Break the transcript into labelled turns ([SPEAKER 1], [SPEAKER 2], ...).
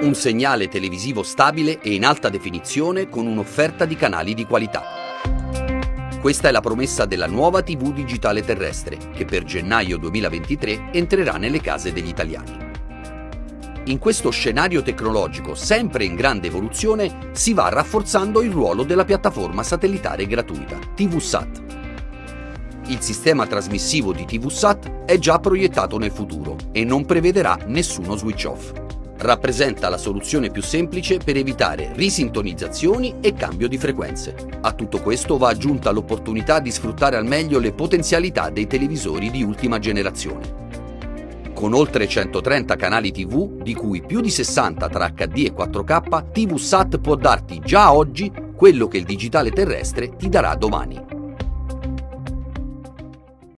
[SPEAKER 1] Un segnale televisivo stabile e in alta definizione con un'offerta di canali di qualità. Questa è la promessa della nuova TV digitale terrestre, che per gennaio 2023 entrerà nelle case degli italiani. In questo scenario tecnologico sempre in grande evoluzione si va rafforzando il ruolo della piattaforma satellitare gratuita, TVSAT. Il sistema trasmissivo di TVSAT è già proiettato nel futuro e non prevederà nessuno switch off. Rappresenta la soluzione più semplice per evitare risintonizzazioni e cambio di frequenze. A tutto questo va aggiunta l'opportunità di sfruttare al meglio le potenzialità dei televisori di ultima generazione con oltre 130 canali TV, di cui più di 60 tra HD e 4K, TVSAT può darti già oggi quello che il digitale terrestre ti darà domani.